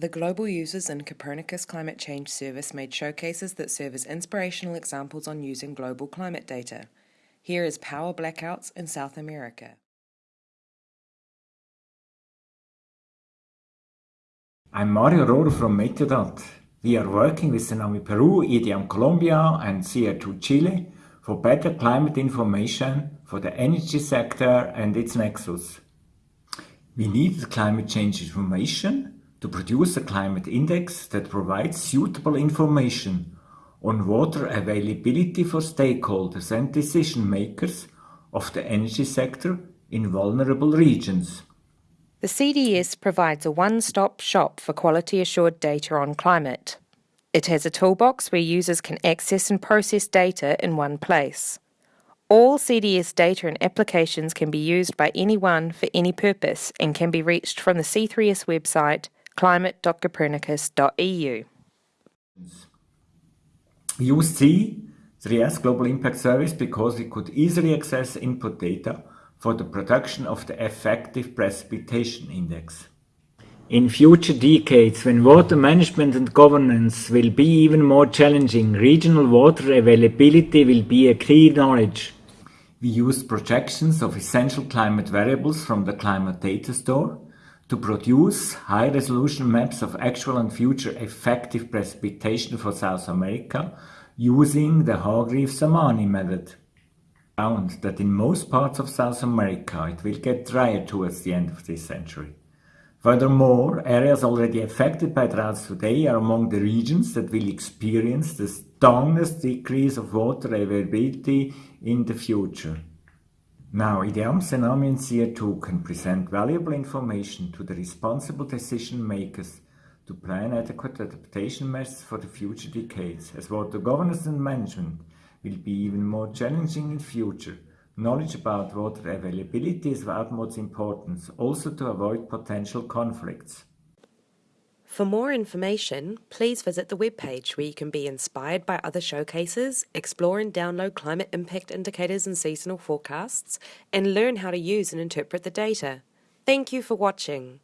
The global users in Copernicus Climate Change Service made showcases that serve as inspirational examples on using global climate data. Here is power blackouts in South America. I'm Mario Rohrer from Meteodat. We are working with SENAMHI Peru, IDEAM Colombia and CR2 Chile for better climate information for the energy sector and its nexus. We need climate change information to produce a climate index that provides suitable information on water availability for stakeholders and decision makers of the energy sector in vulnerable regions. The CDS provides a one-stop shop for quality assured data on climate. It has a toolbox where users can access and process data in one place. All CDS data and applications can be used by anyone for any purpose and can be reached from the C3S website climate.copernicus.eu. Use C3S Global Impact Service because it could easily access input data for the production of the effective precipitation index. In future decades, when water management and governance will be even more challenging, regional water availability will be a key knowledge. We use projections of essential climate variables from the Climate Data Store to produce high-resolution maps of actual and future effective precipitation for South America using the Hargreaves-Samani method found that in most parts of South America it will get drier towards the end of this century. Furthermore, areas already affected by droughts today are among the regions that will experience the strongest decrease of water availability in the future. Now, SENAMHI and CR2 can present valuable information to the responsible decision makers to plan adequate adaptation measures for the future decades, as water governance and management will be even more challenging in future. Knowledge about water availability is of utmost importance, also to avoid potential conflicts. For more information, please visit the webpage where you can be inspired by other showcases, explore and download climate impact indicators and seasonal forecasts, and learn how to use and interpret the data. Thank you for watching.